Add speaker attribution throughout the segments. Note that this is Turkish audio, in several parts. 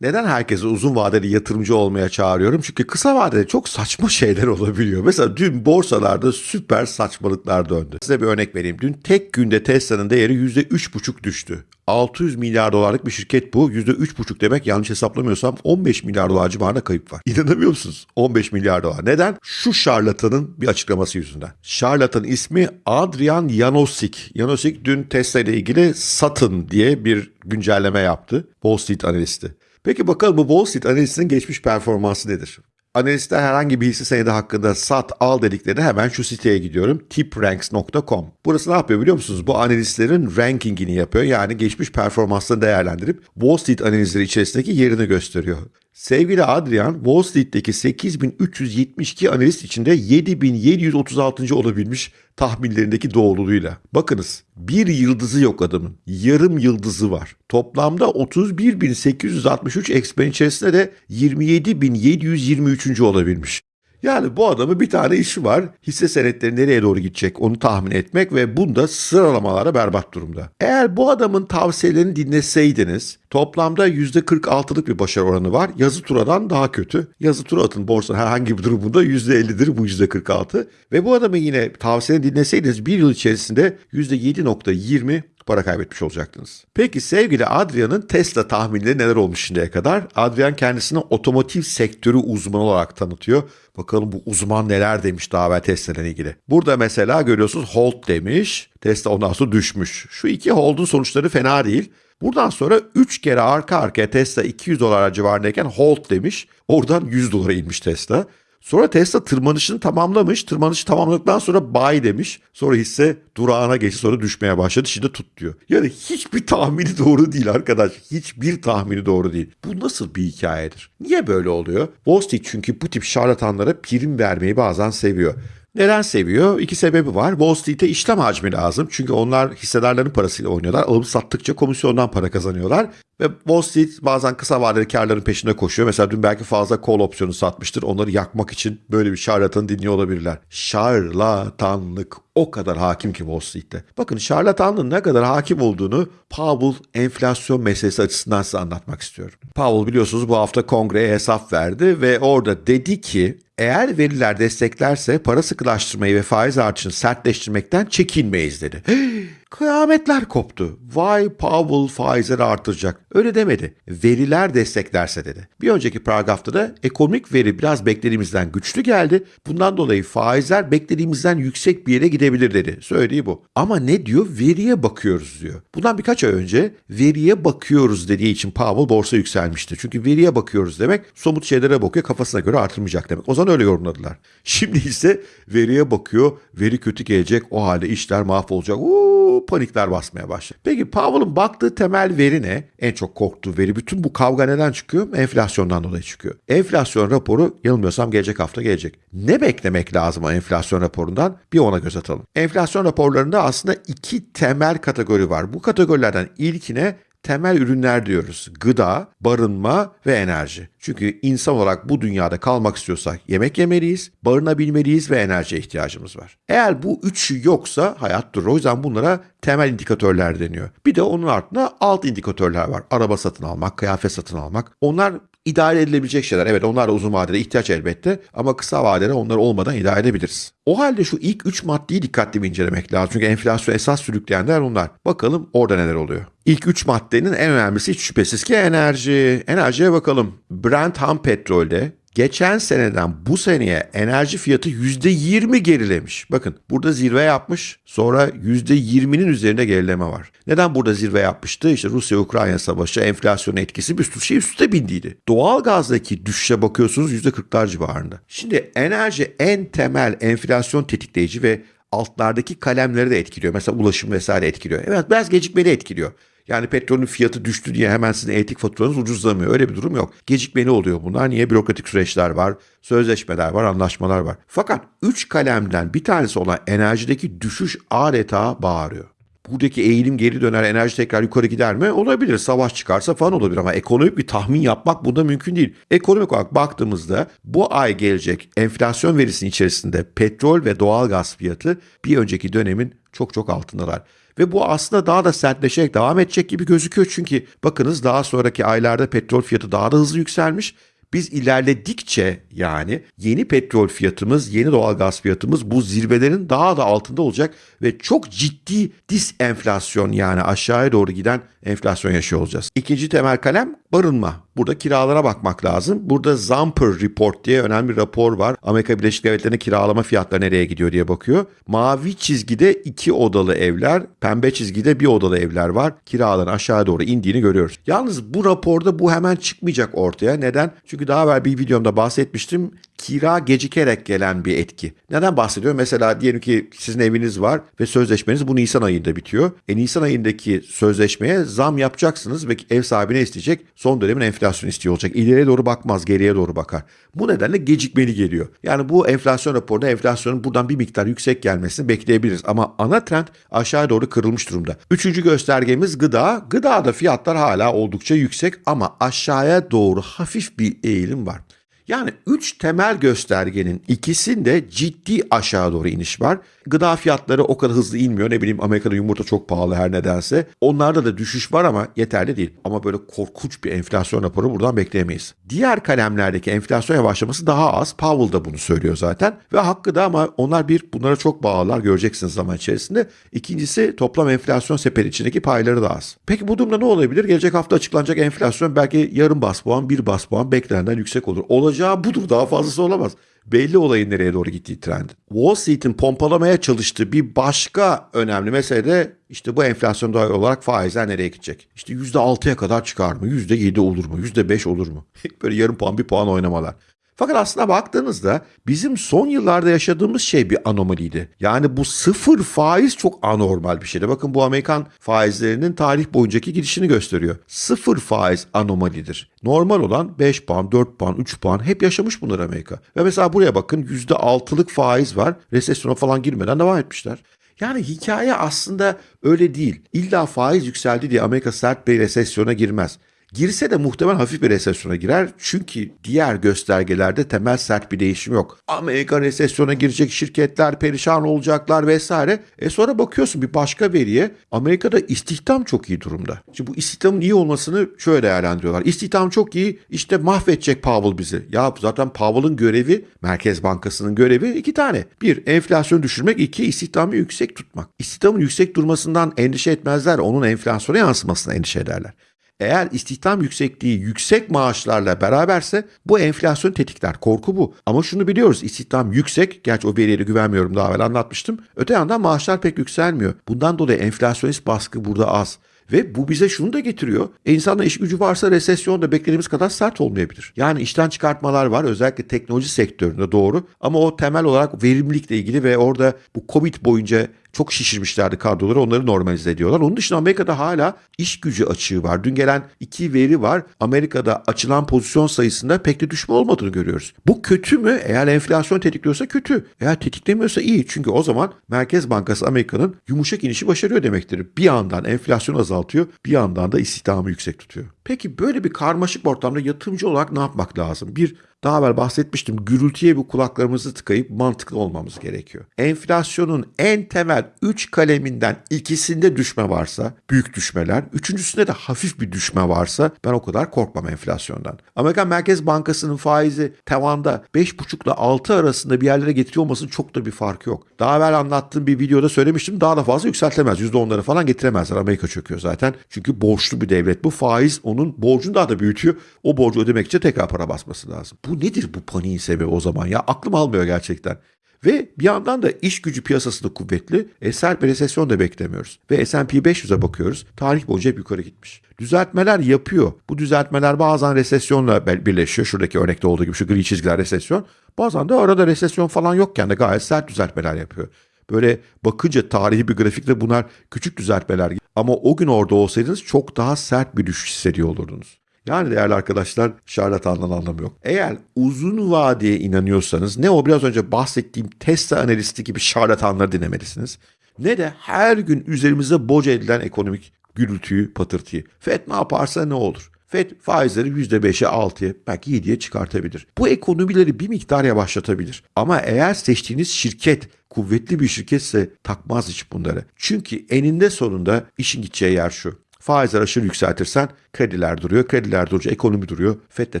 Speaker 1: Neden herkese uzun vadeli yatırımcı olmaya çağırıyorum? Çünkü kısa vadede çok saçma şeyler olabiliyor. Mesela dün borsalarda süper saçmalıklar döndü. Size bir örnek vereyim. Dün tek günde Tesla'nın değeri %3,5 düştü. 600 milyar dolarlık bir şirket bu. %3,5 demek yanlış hesaplamıyorsam 15 milyar dolar civarında kayıp var. İnanamıyor musunuz? 15 milyar dolar. Neden? Şu şarlatanın bir açıklaması yüzünden. Şarlatan ismi Adrian Janosik. Janosik dün Tesla ile ilgili satın diye bir güncelleme yaptı. Wall Street analisti. Peki bakalım bu Wall Street analistinin geçmiş performansı nedir? Analistler herhangi bir hisse senedi hakkında sat al dediklerinde hemen şu siteye gidiyorum. tipranks.com. Burası ne yapıyor biliyor musunuz? Bu analistlerin rankingini yapıyor. Yani geçmiş performansını değerlendirip Wall Street analizleri içerisindeki yerini gösteriyor. Sevgili Adrian, Wall Street'teki 8372 analist içinde 7736. olabilmiş tahminlerindeki doğruluğuyla. Bakınız bir yıldızı yok adamın. Yarım yıldızı var. Toplamda 31.863 eksperin içerisinde de 27.723. olabilmiş. Yani bu adamın bir tane işi var. Hisse senetleri nereye doğru gidecek onu tahmin etmek ve bunda sıralamalara berbat durumda. Eğer bu adamın tavsiyelerini dinleseydiniz toplamda %46'lık bir başarı oranı var. Yazı turadan daha kötü. Yazı tura atın borsanın herhangi bir durumunda %50'dir bu %46. Ve bu adamın yine tavsiyelerini dinleseydiniz bir yıl içerisinde %7.20 para kaybetmiş olacaktınız. Peki sevgili Adrian'ın Tesla tahminleri neler olmuş şimdiye kadar? Adrian kendisini otomotiv sektörü uzmanı olarak tanıtıyor. Bakalım bu uzman neler demiş daha evvel Tesla ile ilgili. Burada mesela görüyorsunuz hold demiş. Tesla ondan sonra düşmüş. Şu iki hold'un sonuçları fena değil. Buradan sonra 3 kere arka arkaya Tesla 200 dolar civarındayken hold demiş. Oradan 100 dolara inmiş Tesla. Sonra Tesla tırmanışını tamamlamış. Tırmanışı tamamladıktan sonra buy demiş. Sonra hisse durağına geçti sonra düşmeye başladı. Şimdi tut diyor. Yani hiçbir tahmini doğru değil arkadaş. Hiçbir tahmini doğru değil. Bu nasıl bir hikayedir? Niye böyle oluyor? Wall Street çünkü bu tip şarlatanlara prim vermeyi bazen seviyor. Neden seviyor? İki sebebi var. Wall Street'e işlem hacmi lazım. Çünkü onlar hissedarların parasıyla oynuyorlar. Alıp sattıkça komisyondan para kazanıyorlar. Ve Wall Street bazen kısa vadeli karların peşinde koşuyor. Mesela dün belki fazla call opsiyonu satmıştır. Onları yakmak için böyle bir şarlatanı dinliyor olabilirler. Şarlatanlık o kadar hakim ki Wall Street'te. Bakın şarlatanlığın ne kadar hakim olduğunu Powell enflasyon meselesi açısından size anlatmak istiyorum. Powell biliyorsunuz bu hafta kongreye hesap verdi ve orada dedi ki eğer veriler desteklerse para sıkılaştırmayı ve faiz artışını sertleştirmekten çekinmeyiz dedi. Kıyametler koptu. Vay Powell faizleri artıracak. Öyle demedi. Veriler desteklerse dedi. Bir önceki paragrafta da ekonomik veri biraz beklediğimizden güçlü geldi. Bundan dolayı faizler beklediğimizden yüksek bir yere gidebilir dedi. Söylediği bu. Ama ne diyor? Veriye bakıyoruz diyor. Bundan birkaç ay önce veriye bakıyoruz dediği için Powell borsa yükselmişti. Çünkü veriye bakıyoruz demek somut şeylere bakıyor kafasına göre artırmayacak demek. O zaman öyle yorumladılar. Şimdi ise veriye bakıyor. Veri kötü gelecek. O halde işler mahvolacak. Uuu panikler basmaya başladı. Peki Powell'ın baktığı temel veri ne? En çok korktuğu veri. Bütün bu kavga neden çıkıyor? Enflasyondan dolayı çıkıyor. Enflasyon raporu yanılmıyorsam gelecek hafta gelecek. Ne beklemek lazım o enflasyon raporundan? Bir ona göz atalım. Enflasyon raporlarında aslında iki temel kategori var. Bu kategorilerden ilkine temel ürünler diyoruz. Gıda, barınma ve enerji. Çünkü insan olarak bu dünyada kalmak istiyorsak yemek yemeliyiz, barınabilmeliyiz ve enerjiye ihtiyacımız var. Eğer bu üçü yoksa hayat durur. O yüzden bunlara temel indikatörler deniyor. Bir de onun altında alt indikatörler var. Araba satın almak, kıyafet satın almak. Onlar idare edilebilecek şeyler. Evet onlar da uzun vadede ihtiyaç elbette ama kısa vadede onlar olmadan idare edebiliriz. O halde şu ilk 3 maddeyi dikkatli bir incelemek lazım. Çünkü enflasyon esas sürükleyenler onlar. Bakalım orada neler oluyor. İlk 3 maddenin en önemlisi hiç şüphesiz ki enerji. Enerjiye bakalım. Brent ham petrolde geçen seneden bu seneye enerji fiyatı %20 gerilemiş. Bakın burada zirve yapmış sonra %20'nin üzerinde gerileme var. Neden burada zirve yapmıştı? İşte Rusya-Ukrayna savaşı, enflasyon etkisi bir sürü şey üstte bindiydi. Doğal gazdaki düşüşe bakıyorsunuz %40'lar civarında. Şimdi enerji en temel enflasyon tetikleyici ve altlardaki kalemleri de etkiliyor. Mesela ulaşım vesaire etkiliyor. Evet biraz gecikmeli etkiliyor. Yani petrolün fiyatı düştü diye hemen sizin elektrik faturanız ucuzlamıyor. Öyle bir durum yok. Gecikmeli oluyor bunlar. Niye? Bürokratik süreçler var, sözleşmeler var, anlaşmalar var. Fakat 3 kalemden bir tanesi olan enerjideki düşüş adeta bağırıyor. Buradaki eğilim geri döner, enerji tekrar yukarı gider mi? Olabilir. Savaş çıkarsa falan olabilir ama ekonomik bir tahmin yapmak bunda mümkün değil. Ekonomik olarak baktığımızda bu ay gelecek enflasyon verisinin içerisinde petrol ve doğal gaz fiyatı bir önceki dönemin çok çok altındalar. Ve bu aslında daha da sertleşerek devam edecek gibi gözüküyor. Çünkü bakınız daha sonraki aylarda petrol fiyatı daha da hızlı yükselmiş. Biz ilerledikçe yani yeni petrol fiyatımız, yeni doğalgaz fiyatımız bu zirvelerin daha da altında olacak ve çok ciddi disenflasyon yani aşağıya doğru giden enflasyon yaşıyor olacağız. İkinci temel kalem barınma. Burada kiralara bakmak lazım. Burada Zamper Report diye önemli bir rapor var. Amerika Birleşik Devletleri'nde kiralama fiyatları nereye gidiyor diye bakıyor. Mavi çizgide iki odalı evler, pembe çizgide bir odalı evler var. Kiraların aşağı doğru indiğini görüyoruz. Yalnız bu raporda bu hemen çıkmayacak ortaya. Neden? Çünkü daha evvel bir videomda bahsetmiştim. Kira gecikerek gelen bir etki. Neden bahsediyorum? Mesela diyelim ki sizin eviniz var ve sözleşmeniz bu Nisan ayında bitiyor. E Nisan ayındaki sözleşmeye zam yapacaksınız ve ev sahibine isteyecek. Son dönemin enflasyon istiyor olacak. İleriye doğru bakmaz, geriye doğru bakar. Bu nedenle gecikmeli geliyor. Yani bu enflasyon raporunda enflasyonun buradan bir miktar yüksek gelmesini bekleyebiliriz. Ama ana trend aşağı doğru kırılmış durumda. Üçüncü göstergemiz gıda. Gıdada fiyatlar hala oldukça yüksek ama aşağıya doğru hafif bir eğilim var. Yani üç temel göstergenin ikisinde ciddi aşağı doğru iniş var. Gıda fiyatları o kadar hızlı inmiyor. Ne bileyim Amerika'da yumurta çok pahalı her nedense. Onlarda da düşüş var ama yeterli değil. Ama böyle korkunç bir enflasyon raporu buradan bekleyemeyiz. Diğer kalemlerdeki enflasyon yavaşlaması daha az. Powell da bunu söylüyor zaten. Ve hakkı da ama onlar bir bunlara çok bağlılar göreceksiniz zaman içerisinde. İkincisi toplam enflasyon sepeti içindeki payları da az. Peki bu durumda ne olabilir? Gelecek hafta açıklanacak enflasyon belki yarım bas puan, bir bas puan beklenenden yüksek olur. Olacağı budur. Daha fazlası olamaz belli olayın nereye doğru gittiği trend. Wall Street'in pompalamaya çalıştığı bir başka önemli mesele de işte bu enflasyon dahil olarak faizler nereye gidecek? İşte %6'ya kadar çıkar mı? %7 olur mu? %5 olur mu? Böyle yarım puan bir puan oynamalar. Fakat aslına baktığınızda bizim son yıllarda yaşadığımız şey bir anomaliydi. Yani bu sıfır faiz çok anormal bir şeydi. Bakın bu Amerikan faizlerinin tarih boyuncaki gidişini gösteriyor. Sıfır faiz anomalidir. Normal olan 5 puan, 4 puan, 3 puan hep yaşamış bunlar Amerika. Ve mesela buraya bakın %6'lık faiz var. Resesyona falan girmeden devam etmişler. Yani hikaye aslında öyle değil. İlla faiz yükseldi diye Amerika sert bir resesyona girmez. Girse de muhtemelen hafif bir resesyona girer. Çünkü diğer göstergelerde temel sert bir değişim yok. Amerika resesyona girecek şirketler perişan olacaklar vesaire. E sonra bakıyorsun bir başka veriye Amerika'da istihdam çok iyi durumda. Şimdi bu istihdamın iyi olmasını şöyle değerlendiriyorlar. İstihdam çok iyi işte mahvedecek Powell bizi. Ya zaten Powell'ın görevi Merkez Bankası'nın görevi iki tane. Bir enflasyonu düşürmek iki istihdamı yüksek tutmak. İstihdamın yüksek durmasından endişe etmezler. Onun enflasyona yansımasına endişe ederler. Eğer istihdam yüksekliği yüksek maaşlarla beraberse bu enflasyon tetikler. Korku bu. Ama şunu biliyoruz istihdam yüksek. Gerçi o veriye güvenmiyorum daha evvel anlatmıştım. Öte yandan maaşlar pek yükselmiyor. Bundan dolayı enflasyonist baskı burada az. Ve bu bize şunu da getiriyor. E insanda iş gücü varsa resesyon da beklediğimiz kadar sert olmayabilir. Yani işten çıkartmalar var özellikle teknoloji sektöründe doğru. Ama o temel olarak verimlilikle ilgili ve orada bu Covid boyunca çok şişirmişlerdi kadroları onları normalize ediyorlar. Onun dışında Amerika'da hala iş gücü açığı var. Dün gelen iki veri var. Amerika'da açılan pozisyon sayısında pek de düşme olmadığını görüyoruz. Bu kötü mü? Eğer enflasyon tetikliyorsa kötü. Eğer tetiklemiyorsa iyi. Çünkü o zaman Merkez Bankası Amerika'nın yumuşak inişi başarıyor demektir. Bir yandan enflasyon azaltıyor, bir yandan da istihdamı yüksek tutuyor. Peki böyle bir karmaşık ortamda yatırımcı olarak ne yapmak lazım? Bir, daha evvel bahsetmiştim gürültüye bir kulaklarımızı tıkayıp mantıklı olmamız gerekiyor. Enflasyonun en temel 3 kaleminden ikisinde düşme varsa büyük düşmeler, üçüncüsünde de hafif bir düşme varsa ben o kadar korkmam enflasyondan. Amerikan Merkez Bankası'nın faizi tavanda 5,5 ile 6 arasında bir yerlere getiriyor olmasının çok da bir farkı yok. Daha evvel anlattığım bir videoda söylemiştim daha da fazla yükseltemez. %10'ları falan getiremezler. Amerika çöküyor zaten. Çünkü borçlu bir devlet bu. Faiz onun borcunu daha da büyütüyor. O borcu ödemek için tekrar para basması lazım. Bu nedir bu paniğin sebebi o zaman ya? Aklım almıyor gerçekten. Ve bir yandan da iş gücü piyasası kuvvetli. E, sert bir resesyon da beklemiyoruz. Ve S&P 500'e bakıyoruz. Tarih boyunca hep yukarı gitmiş. Düzeltmeler yapıyor. Bu düzeltmeler bazen resesyonla birleşiyor. Şuradaki örnekte olduğu gibi şu gri çizgiler resesyon. Bazen de arada resesyon falan yokken de gayet sert düzeltmeler yapıyor. Böyle bakınca tarihi bir grafikte bunlar küçük düzeltmeler. Ama o gün orada olsaydınız çok daha sert bir düşüş hissediyor olurdunuz. Yani değerli arkadaşlar şarlatandan anlamı yok. Eğer uzun vadeye inanıyorsanız ne o biraz önce bahsettiğim Tesla analisti gibi şarlatanları dinlemelisiniz. Ne de her gün üzerimize boca edilen ekonomik gürültüyü, patırtıyı. FED ne yaparsa ne olur? FED faizleri %5'e 6'ya belki 7'ye çıkartabilir. Bu ekonomileri bir miktar yavaşlatabilir. Ama eğer seçtiğiniz şirket kuvvetli bir şirketse takmaz hiç bunları. Çünkü eninde sonunda işin gideceği yer şu. Faizler aşırı yükseltirsen krediler duruyor. Krediler durunca ekonomi duruyor. FED de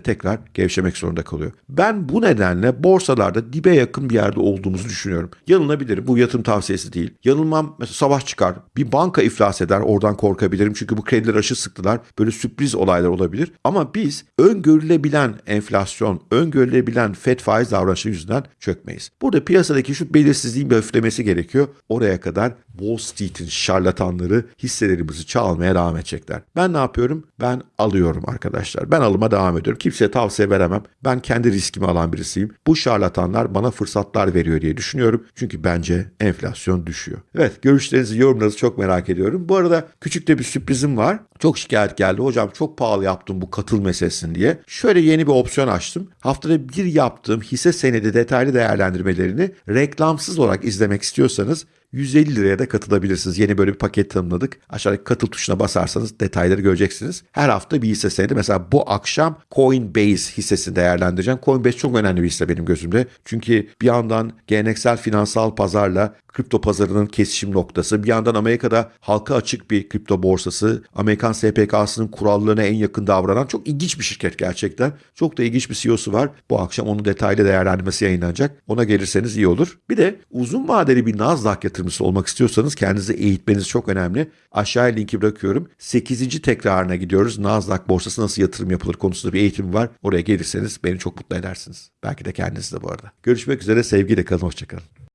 Speaker 1: tekrar gevşemek zorunda kalıyor. Ben bu nedenle borsalarda dibe yakın bir yerde olduğumuzu düşünüyorum. Yanılabilirim. Bu yatırım tavsiyesi değil. Yanılmam mesela savaş çıkar. Bir banka iflas eder. Oradan korkabilirim. Çünkü bu krediler aşırı sıktılar. Böyle sürpriz olaylar olabilir. Ama biz öngörülebilen enflasyon, öngörülebilen FED faiz davranışı yüzünden çökmeyiz. Burada piyasadaki şu belirsizliğin bir hafiflemesi gerekiyor. Oraya kadar Wall Street'in şarlatanları hisselerimizi çalmaya devam edecekler. Ben ne yapıyorum? Ben alıyorum arkadaşlar. Ben alıma devam ediyorum. Kimseye tavsiye veremem. Ben kendi riskimi alan birisiyim. Bu şarlatanlar bana fırsatlar veriyor diye düşünüyorum. Çünkü bence enflasyon düşüyor. Evet görüşlerinizi, yorumlarınızı çok merak ediyorum. Bu arada küçük de bir sürprizim var. Çok şikayet geldi. Hocam çok pahalı yaptım bu katıl meselesini diye. Şöyle yeni bir opsiyon açtım. Haftada bir yaptığım hisse senedi detaylı değerlendirmelerini reklamsız olarak izlemek istiyorsanız 150 liraya da katılabilirsiniz. Yeni böyle bir paket tanımladık. Aşağıdaki katıl tuşuna basarsanız detayları göreceksiniz. Her hafta bir hisse senedi. Mesela bu akşam Coinbase hissesini değerlendireceğim. Coinbase çok önemli bir hisse benim gözümde. Çünkü bir yandan geleneksel finansal pazarla kripto pazarının kesişim noktası. Bir yandan Amerika'da halka açık bir kripto borsası. Amerikan SPK'sının kurallarına en yakın davranan çok ilginç bir şirket gerçekten. Çok da ilginç bir CEO'su var. Bu akşam onun detaylı değerlendirmesi yayınlanacak. Ona gelirseniz iyi olur. Bir de uzun vadeli bir Nasdaq yatırımcısı olmak istiyorsanız kendinizi eğitmeniz çok önemli. Aşağıya linki bırakıyorum. 8. tekrarına gidiyoruz. Nasdaq borsası nasıl yatırım yapılır konusunda bir eğitim var. Oraya gelirseniz beni çok mutlu edersiniz. Belki de kendiniz de bu arada. Görüşmek üzere sevgiyle kalın. Hoşçakalın.